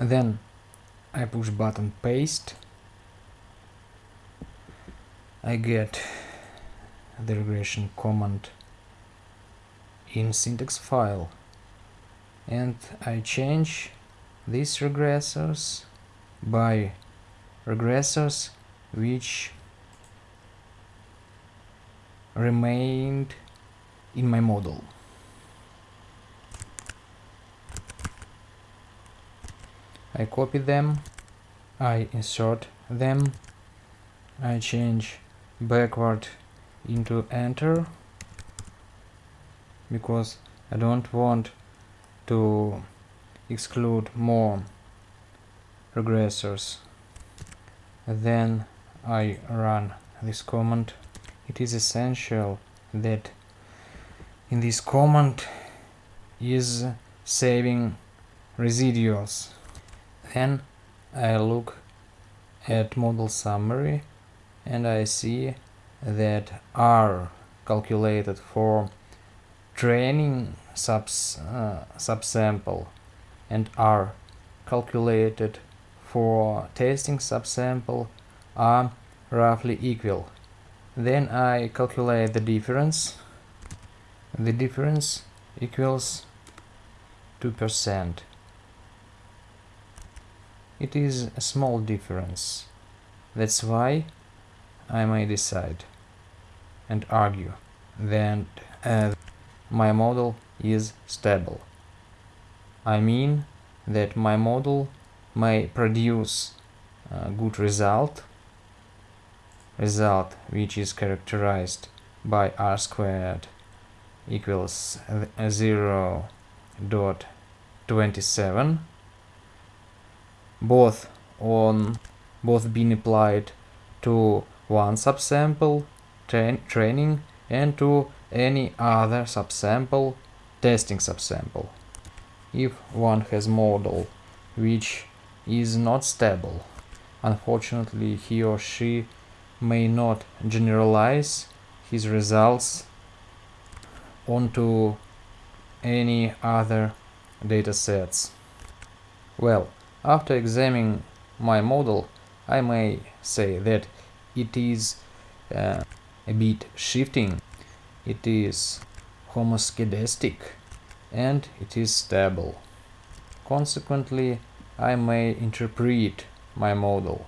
and then I push button paste I get the regression command in syntax file and I change these regressors by regressors which remained in my model. I copy them, I insert them, I change backward into enter because I don't want to exclude more regressors. Then I run this command. It is essential that in this command is saving residuals then I look at model summary and I see that R calculated for training subs, uh, subsample and R calculated for testing subsample are roughly equal. Then I calculate the difference. The difference equals 2%. It is a small difference. That's why I may decide and argue that uh, my model is stable. I mean that my model may produce a good result, result which is characterized by r squared equals 0 0.27 both on both being applied to one subsample tra training and to any other subsample testing subsample. If one has model which is not stable, unfortunately he or she may not generalize his results onto any other datasets. Well, after examining my model, I may say that it is uh, a bit shifting, it is homoscedastic and it is stable. Consequently, I may interpret my model